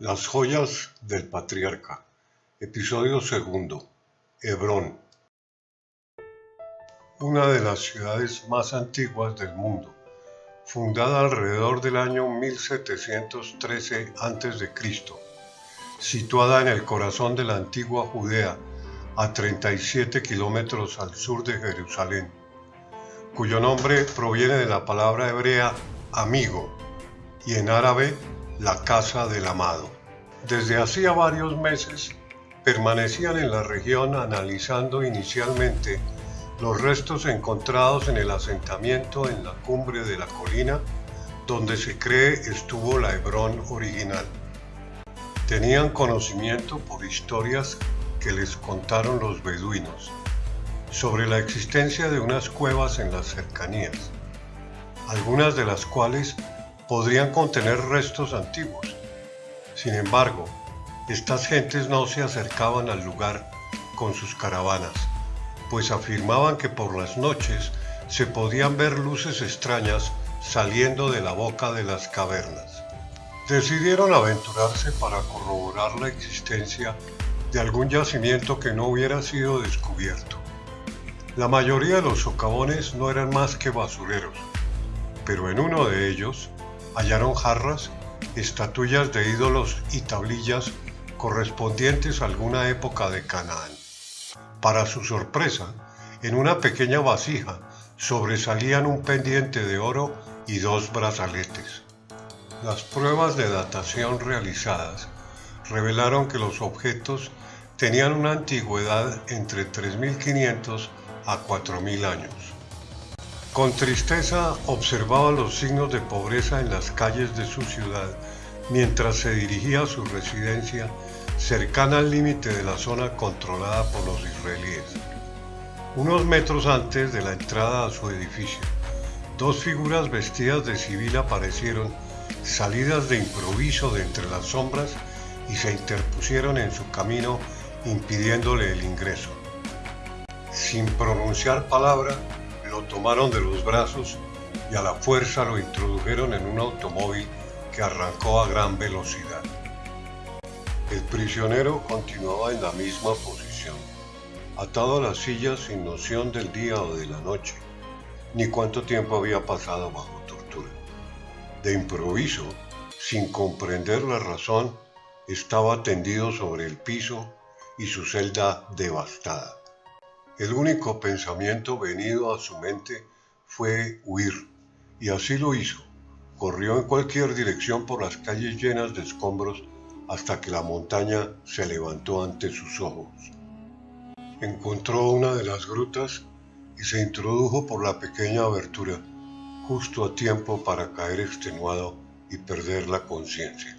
Las joyas del patriarca. Episodio segundo. Hebrón. Una de las ciudades más antiguas del mundo, fundada alrededor del año 1713 a.C., situada en el corazón de la antigua Judea, a 37 kilómetros al sur de Jerusalén, cuyo nombre proviene de la palabra hebrea amigo y en árabe la casa del amado. Desde hacía varios meses permanecían en la región analizando inicialmente los restos encontrados en el asentamiento en la cumbre de la colina donde se cree estuvo la Hebrón original. Tenían conocimiento por historias que les contaron los beduinos sobre la existencia de unas cuevas en las cercanías, algunas de las cuales podrían contener restos antiguos. Sin embargo, estas gentes no se acercaban al lugar con sus caravanas, pues afirmaban que por las noches se podían ver luces extrañas saliendo de la boca de las cavernas. Decidieron aventurarse para corroborar la existencia de algún yacimiento que no hubiera sido descubierto. La mayoría de los socavones no eran más que basureros, pero en uno de ellos hallaron jarras, estatuillas de ídolos y tablillas correspondientes a alguna época de Canaán. Para su sorpresa, en una pequeña vasija sobresalían un pendiente de oro y dos brazaletes. Las pruebas de datación realizadas revelaron que los objetos tenían una antigüedad entre 3500 a 4000 años. Con tristeza observaba los signos de pobreza en las calles de su ciudad mientras se dirigía a su residencia cercana al límite de la zona controlada por los israelíes. Unos metros antes de la entrada a su edificio, dos figuras vestidas de civil aparecieron salidas de improviso de entre las sombras y se interpusieron en su camino impidiéndole el ingreso. Sin pronunciar palabra, lo tomaron de los brazos y a la fuerza lo introdujeron en un automóvil que arrancó a gran velocidad. El prisionero continuaba en la misma posición, atado a la silla sin noción del día o de la noche, ni cuánto tiempo había pasado bajo tortura. De improviso, sin comprender la razón, estaba tendido sobre el piso y su celda devastada. El único pensamiento venido a su mente fue huir, y así lo hizo. Corrió en cualquier dirección por las calles llenas de escombros hasta que la montaña se levantó ante sus ojos. Encontró una de las grutas y se introdujo por la pequeña abertura, justo a tiempo para caer extenuado y perder la conciencia.